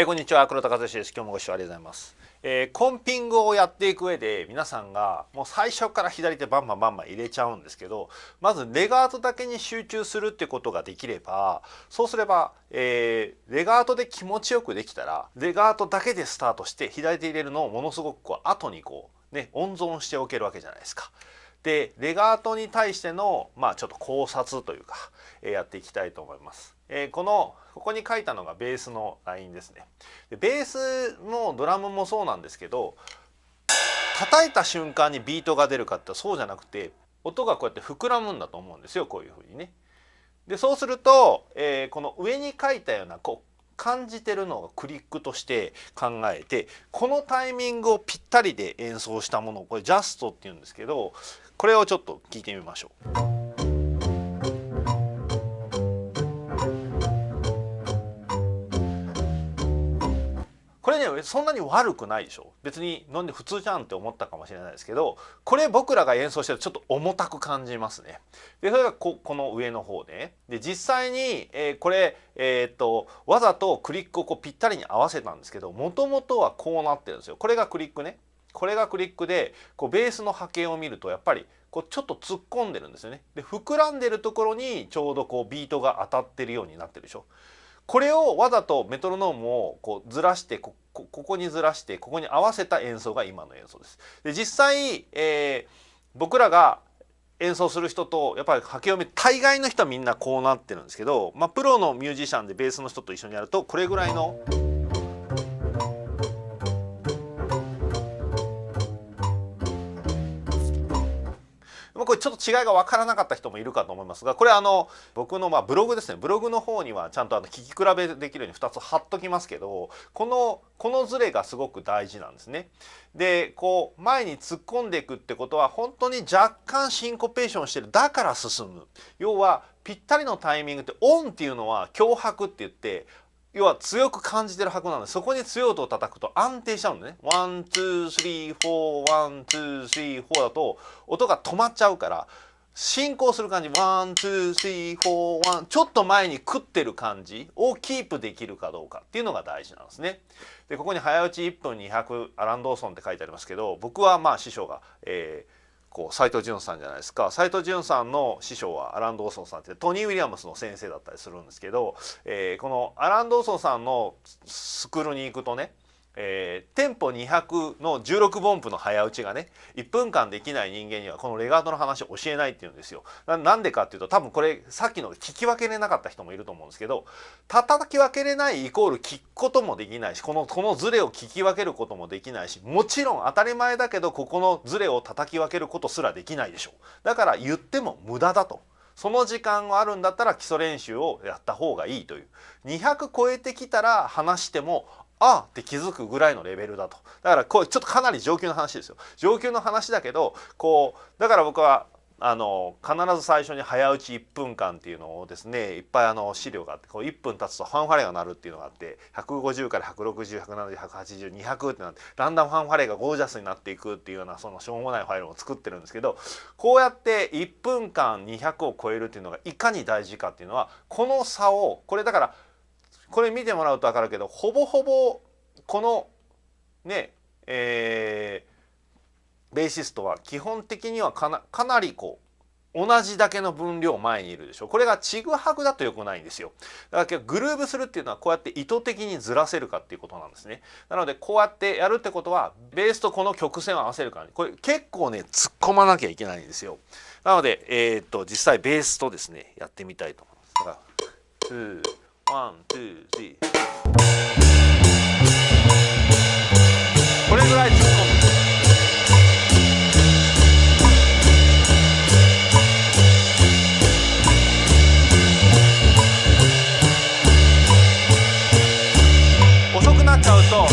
えこんにちは黒田和志です今日もご視聴ありがとうございます、えー、コンピングをやっていく上で皆さんがもう最初から左手バンバンバンバン入れちゃうんですけどまずレガートだけに集中するってことができればそうすれば、えー、レガートで気持ちよくできたらレガートだけでスタートして左手入れるのをものすごくこう後にこうね温存しておけるわけじゃないですか。でレガートに対してのまあちょっと考察というか、えー、やっていきたいと思います。えー、このここに書いたのがベースのラインですね。でベースもドラムもそうなんですけど叩いた瞬間にビートが出るかってそうじゃなくて音がこうやって膨らむんだと思うんですよこういうふうにね。でそうすると、えー、この上に書いたようなこう感じてるのをクリックとして考えてこのタイミングをぴったりで演奏したものをこれジャストっていうんですけどこれをちょっと聞いてみましょう。これねそんなに悪くないでしょ別になんで普通じゃんって思ったかもしれないですけどこれ僕らが演奏してるとちょっと重たく感じますね。でそれがここの上の方でで実際に、えー、これ、えー、っとわざとクリックをこうぴったりに合わせたんですけどもともとはこうなってるんですよ。これがクリックね。これがクリックでこうベースの波形を見るとやっぱりこうちょっと突っ込んでるんですよね。で膨らんでるところにちょうどこうビートが当たってるようになってるでしょ。これをわざとメトロノームをこうずらしてここにずらしてここに合わせた演奏が今の演奏です。で実際、えー、僕らが演奏する人とやっぱり波形を見る大概の人はみんなこうなってるんですけど、まあ、プロのミュージシャンでベースの人と一緒にやるとこれぐらいの。ちょっと違いが分からなかった人もいるかと思いますがこれあの僕のまあブログですね。ブログの方にはちゃんとあの聞き比べできるように2つ貼っときますけどこのこのズレがすごく大事なんですね。でこう前に突っ込んでいくってことは本当に若干シンコペーションしてる。だから進む。要はぴったりのタイミングって on っていうのは強拍って言って要は強く感じてる拍なんでそこに強い音を叩くと安定しちゃうんでね one two three four one two three four だと音が止まっちゃうから進行する感じ one two three four one ちょっと前に食ってる感じをキープできるかどうかっていうのが大事なんですね。でここに早打ち1分200アラン・ドーソンって書いてありますけど僕はまあ師匠が、えー、こう斉藤潤さんじゃないですか。斉藤潤さんの師匠はアラン・ドーソンさんってトニー・ウィリアムスの先生だったりするんですけど、えー、このアラン・ドーソンさんのスクールに行くとねえー、テンポ200の16分音符の早打ちがね1分間できない人間にはこのレガートの話を教えないっていうんですよ。なんでかっていうと多分これさっきの聞き分けれなかった人もいると思うんですけど叩き分けれないイコール聞くこともできないしこのこのズレを聞き分けることもできないしもちろん当たり前だけどここのズレを叩き分けることすらできないでしょう。だから言っても無駄だと。その時間があるんだったら基礎練習をやった方がいいという200超えてきたら話してもあって気づくぐらいのレベルだと。だからこうちょっとかなり上級の話ですよ。上級の話だけどこうだから僕はあの必ず最初に早打ち1分間っていうのをですねいっぱいあの資料があってこう1分経つとファンファレが鳴るっていうのがあって150から160170180200ってなってだんだんファンファレがゴージャスになっていくっていうようなそのしょうもないファイルを作ってるんですけどこうやって1分間200を超えるっていうのがいかに大事かっていうのはこの差をこれだからこれ見てもらうと分かるけどほぼほぼこのねえー、ベーシストは基本的にはかなかなりこう同じだけの分量前にいるでしょ。これがちぐはぐだとよくないんですよ。だからグルーブするっていうのはこうやって意図的にずらせるかっていうことなんですね。なのでこうやってやるってことはベースとこの曲線を合わせるからね。これ結構ね突っ込まなきゃいけないんですよ。なのでえー、っと実際ベースとですねやってみたいと思います。だからワン、ツー、スリー。これぐらい突っ込む。遅くなっちゃうと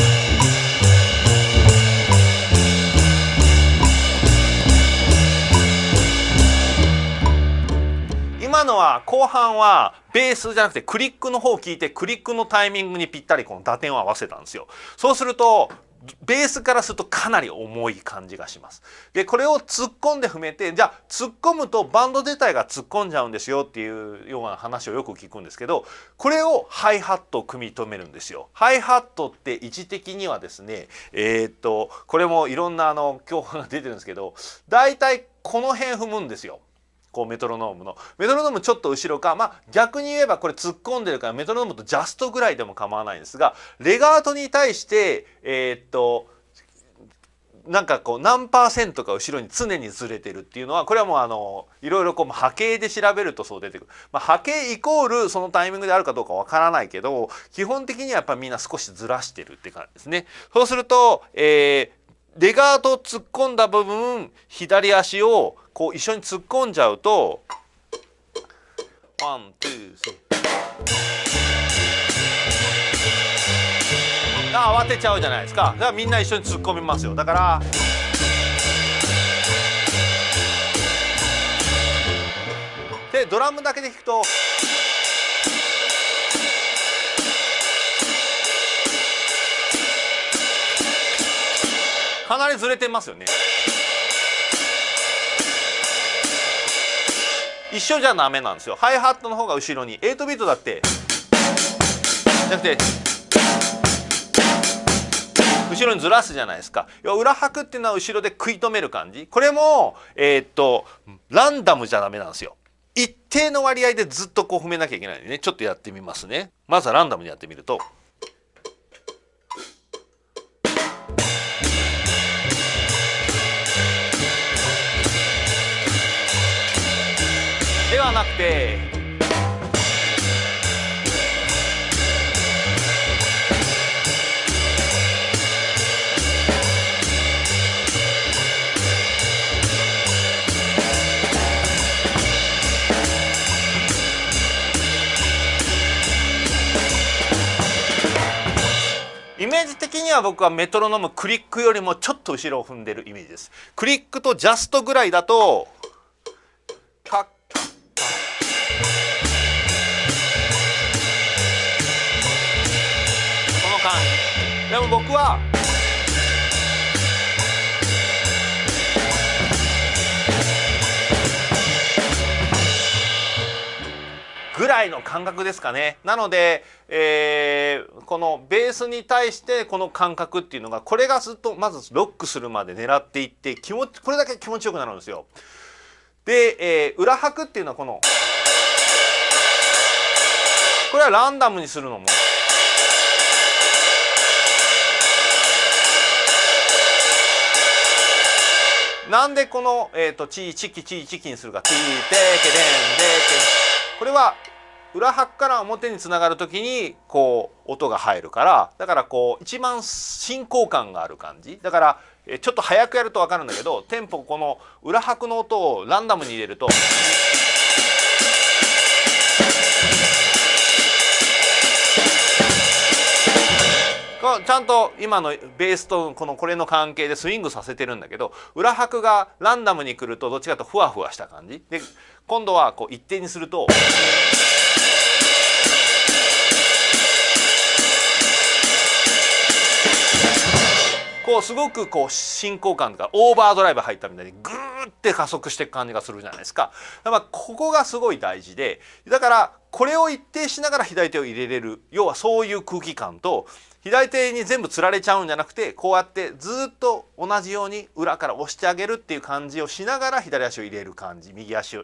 後半はベースじゃなくてクリックの方を聞いてクリックのタイミングにぴったりこの打点を合わせたんですよ。そうするとベースからするとかなり重い感じがします。でこれを突っ込んで踏めてじゃあ突っ込むとバンド自体が突っ込んじゃうんですよっていうような話をよく聞くんですけどこれをハイハットを組み止めるんですよ。ハイハットって位置的にはですねえー、っとこれもいろんなあの教科が出てるんですけど大体この辺踏むんですよ。こうメトロノームの。メトロノームちょっと後ろか。まあ逆に言えばこれ突っ込んでるからメトロノームとジャストぐらいでも構わないんですがレガートに対してえー、っとなんかこう何パーセントか後ろに常にずれてるっていうのはこれはもうあのいろいろこう波形で調べるとそう出てくる、まあ、波形イコールそのタイミングであるかどうかわからないけど基本的にはやっぱみんな少しずらしてるって感じですね。そうすると、えー、レガート突っ込んだ部分左足をこう一緒に突っ込んじゃうと one two three。慌てちゃうじゃないですか。だからみんな一緒に突っ込みますよ。だからでドラムだけで弾くとかなりずれてますよね。一緒じゃダメなんですよ。ハイハットの方が後ろに8ビートだって。じゃなくて後ろにずらすじゃないですか。裏拍っていうのは後ろで食い止める感じ。これもえー、っとランダムじゃダメなんですよ。一定の割合でずっとこう踏めなきゃいけないんでね。ちょっとやってみますね。まずはランダムにやってみると。ではなくてイメージ的には僕はメトロノームクリックよりもちょっと後ろを踏んでるイメージです。クリックとジャストぐらいだとでも僕はぐらいの感覚ですかねなので、えー、このベースに対してこの感覚っていうのがこれがずっとまずロックするまで狙っていって気持ちこれだけ気持ちよくなるんですよ。で、えー、裏拍っていうのはこのこれはランダムにするのもなんでこの、えーと、チーチキチーチキにするかチーテケデンデケこれは裏拍から表につながる時にこう音が入るからだからこう一番進行感がある感じだからちょっと早くやると分かるんだけどテンポこの裏拍の音をランダムに入れると。ちゃんと今のベースとこのこれの関係でスイングさせてるんだけど裏拍がランダムに来るとどっちかとふわふわした感じで今度はこう一定にすると。こうすごくこう進行感とかオーバードライブ入ったみたいにグーって加速していく感じがするじゃないですか。だからここがすごい大事でだからこれを一定しながら左手を入れれる要はそういう空気感と左手に全部つられちゃうんじゃなくてこうやってずっと同じように裏から押してあげるっていう感じをしながら左足を入れる感じ右足を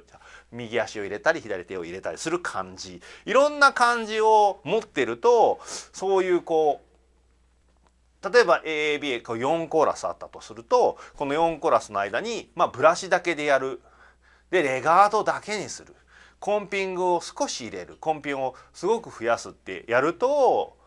右足を入れたり左手を入れたりする感じいろんな感じを持ってるとそういうこう例えば AAB こう4コーラスあったとするとこの4コーラスの間に、まあ、ブラシだけでやる。でレガードだけにする。コンピングを少し入れる。コンピングをすごく増やすってやると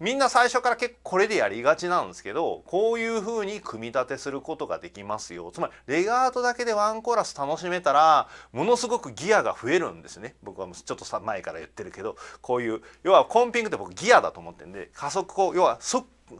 みんな最初から結構これでやりがちなんですけどこういうふうに組み立てすることができますよ。つまりレガートだけでワンコーラス楽しめたらものすごくギアが増えるんですね。僕はちょっと前から言ってるけどこういう要はコンピングって僕ギアだと思ってるんで加速こう要は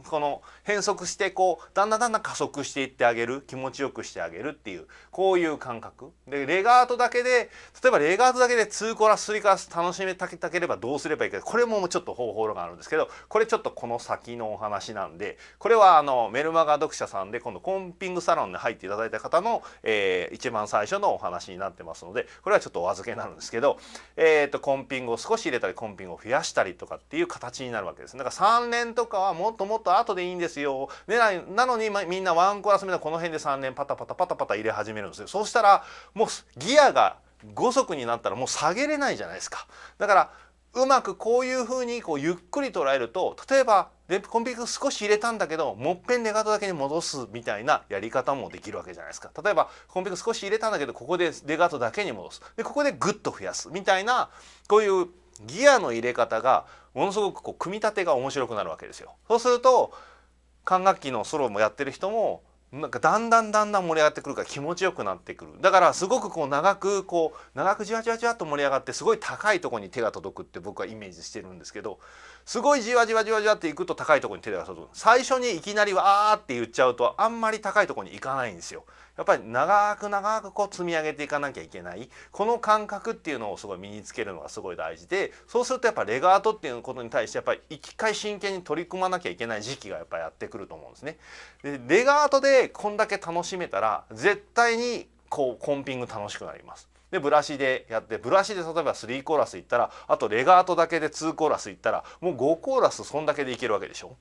この変速してこうだんだんだんだん加速していってあげる気持ちよくしてあげるっていうこういう感覚でレガートだけで例えばレガートだけで2コラス3コラス楽しめたければどうすればいいかこれもちょっと方法論があるんですけどこれちょっとこの先のお話なんでこれはあのメルマガ読者さんで今度コンピングサロンに入っていただいた方の、えー、一番最初のお話になってますのでこれはちょっとお預けになるんですけど、えーと、コンピングを少し入れたりコンピングを増やしたりとかっていう形になるわけです。だから3年とかはもっとももっと後でいいんですよ。でなのに、ま、みんなワンコーラス目のこの辺で3年パタパタパタパタ入れ始めるんですよ。そうしたらもうギアが5速になったらもう下げれないじゃないですか。だからうまくこういうふうにこうゆっくり捉えると例えばコンピグ少し入れたんだけどもっぺんレガートだけに戻すみたいなやり方もできるわけじゃないですか例えばコンピグ少し入れたんだけどここでレガートだけに戻すでここでグッと増やすみたいなこういうギアの入れ方がものすごくこう組み立てが面白くなるわけですよ。そうすると管楽器のソロもやってる人もなんかだんだんだんだん盛り上がってくるから気持ちよくなってくるだからすごくこう長くこう長くじわじわじわっと盛り上がってすごい高いとこに手が届くって僕はイメージしてるんですけどすごいじわじわじわじわっていくと高いとこに手が届く最初にいきなりわーって言っちゃうとあんまり高いとこに行かないんですよ。やっぱり長く長くこう積み上げていかなきゃいけないこの感覚っていうのをすごい身につけるのがすごい大事でそうするとやっぱレガートっていうことに対してやっぱり一回真剣に取り組まなきゃいけない時期がやっぱやってくると思うんですね。でレガートでこんだけ楽しめたら絶対にこうコンピング楽しくなります。でブラシでやってブラシで例えば3コーラスいったらあとレガートだけで2コーラスいったらもう5コーラスそんだけでいけるわけでしょ？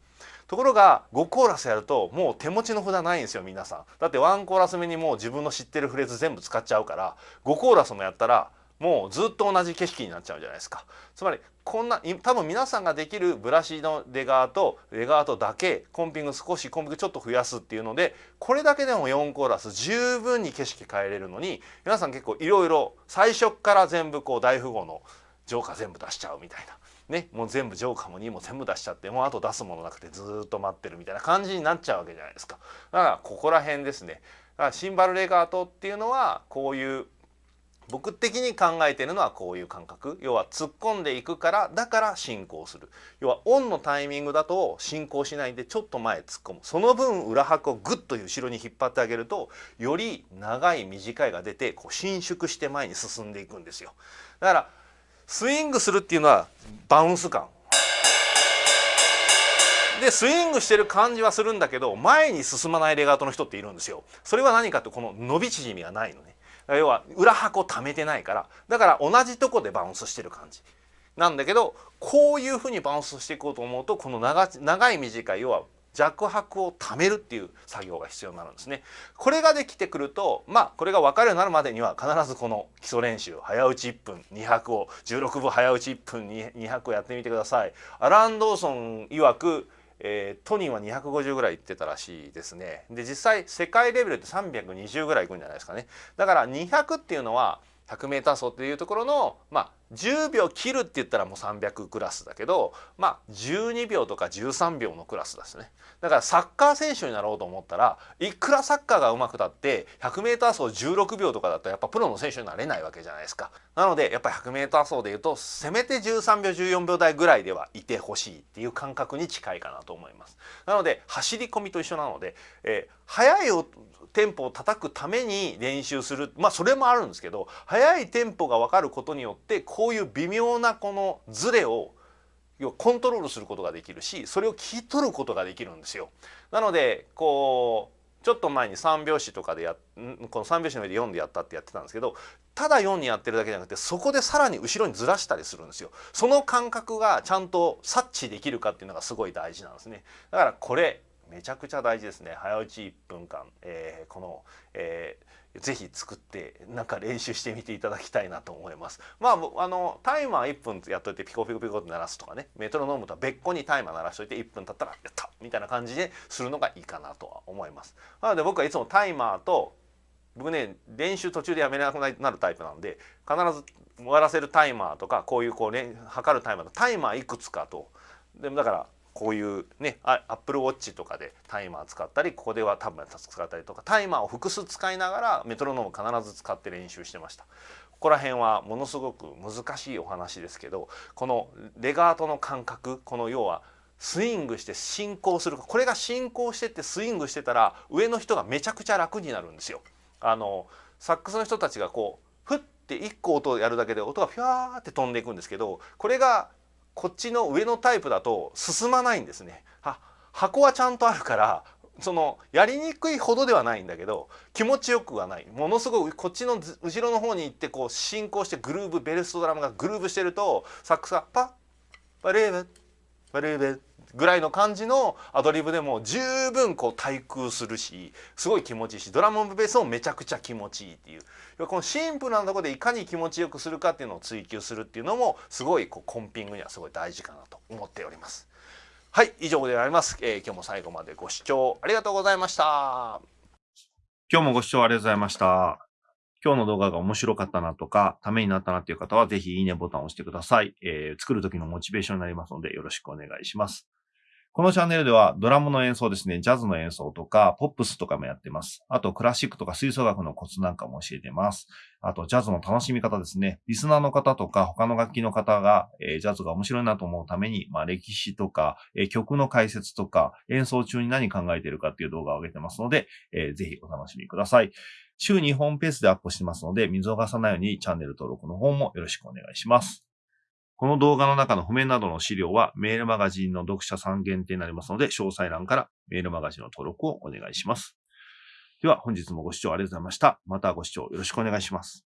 ところが5コーラスやるともう手持ちの札ないんですよ皆さんだって1コーラス目にもう自分の知ってるフレーズ全部使っちゃうから5コーラスもやったらもうずっと同じ景色になっちゃうじゃないですか。つまりこんな多分皆さんができるブラシのレガートレガートだけコンピング少しコンピングちょっと増やすっていうのでこれだけでも4コーラス十分に景色変えれるのに皆さん結構いろいろ最初から全部こう大富豪のジョーカー全部出しちゃうみたいな。ね、もう全部ジョーカーも2も全部出しちゃってもうあと出すものなくてずっと待ってるみたいな感じになっちゃうわけじゃないですか。だからここら辺ですね。だからシンバルレガートっていうのはこういう僕的に考えてるのはこういう感覚。要は突っ込んでいくからだから進行する。要はオンのタイミングだと進行しないでちょっと前突っ込む。その分裏拍をグッと後ろに引っ張ってあげるとより長い短いが出てこう伸縮して前に進んでいくんですよ。だからスイングするっていうのはバウンス感。でスイングしてる感じはするんだけど前に進まないレガートの人っているんですよ。それは何かってこの伸び縮みがないのね。要は裏箱溜めてないからだから同じとこでバウンスしてる感じなんだけどこういうふうにバウンスしていこうと思うとこの長長い短い要は弱白を貯めるっていう作業が必要になるんですね。これができてくるとまあこれが分かるようになるまでには必ずこの基礎練習早打ち1分200を16分早打ち1分200をやってみてください。アラン・ドーソン曰くえー、トニーは250ぐらいいってたらしいですね。で実際世界レベルって320ぐらいいくんじゃないですかね。だから200っていうのは 100m 走っていうところのまあ10秒切るって言ったらもう300クラスだけどまあ12秒とか13秒のクラスですね。だからサッカー選手になろうと思ったらいくらサッカーが上手くたって 100m 走16秒とかだとやっぱプロの選手になれないわけじゃないですか。なのでやっぱり 100m 走でいうとせめて13秒14秒台ぐらいではいてほしいっていう感覚に近いかなと思います。なので走り込みと一緒なので、えー、速いテンポを叩くために練習する。まあそれもあるんですけど速いテンポが分かることによってこういう微妙なこのズレをコントロールすることができるしそれを聞き取ることができるんですよ。なのでこうちょっと前に3拍子とかでやこの3拍子の上で4でやったってやってたんですけどただ4にやってるだけじゃなくてそこでさらに後ろにずらしたりするんですよ。その感覚がちゃんと察知できるかっていうのがすごい大事なんですね。だからこれめちゃくちゃ大事ですね早打ち1分間、えー、この、えー、ぜひ作ってなんか練習してみていただきたいなと思います。まああのタイマー1分やっといてピコピコピコって鳴らすとかね。メトロノームとは別個にタイマー鳴らしといて1分経ったらやったみたいな感じでするのがいいかなとは思います。なので僕はいつもタイマーと僕ね練習途中でやめなくなるタイプなんで必ず終わらせるタイマーとかこういうこうね測るタイマーのタイマーいくつかと。でもだからこういうねアップルウォッチとかでタイマー使ったりここではタブレット使ったりとかタイマーを複数使いながらメトロノーム必ず使って練習してました。ここら辺はものすごく難しいお話ですけどこのレガートの感覚この要はスイングして進行するこれが進行してってスイングしてたら上の人がめちゃくちゃ楽になるんですよ。あのサックスの人たちがこうふって1個音をやるだけで音がフィワーって飛んでいくんですけどこれがこっちの上のタイプだと進まないんですね。は箱はちゃんとあるからそのやりにくいほどではないんだけど気持ちよくはないものすごいこっちの後ろの方に行ってこう進行してグルーブベルストドラムがグルーブしてるとサックスがパッバレーベバレーベぐらいの感じのアドリブでも十分こう対空するしすごい気持ちいいしドラムベースもめちゃくちゃ気持ちいいっていうこのシンプルなところでいかに気持ちよくするかっていうのを追求するっていうのもすごいこうコンピングにはすごい大事かなと思っております。はい以上であります、えー、今日も最後までご視聴ありがとうございました今日もご視聴ありがとうございました今日の動画が面白かったなとか、ためになったなっていう方は、ぜひいいねボタンを押してください。えー、作る時のモチベーションになりますので、よろしくお願いします。このチャンネルではドラムの演奏ですね、ジャズの演奏とか、ポップスとかもやってます。あと、クラシックとか吹奏楽のコツなんかも教えてます。あと、ジャズの楽しみ方ですね。リスナーの方とか、他の楽器の方が、えー、ジャズが面白いなと思うために、まあ、歴史とか、えー、曲の解説とか、演奏中に何考えてるかっていう動画を上げてますので、えー、ぜひお楽しみください。週2本ペースでアップしてますので、見逃さないようにチャンネル登録の方もよろしくお願いします。この動画の中の譜面などの資料はメールマガジンの読者さん限定になりますので、詳細欄からメールマガジンの登録をお願いします。では本日もご視聴ありがとうございました。またご視聴よろしくお願いします。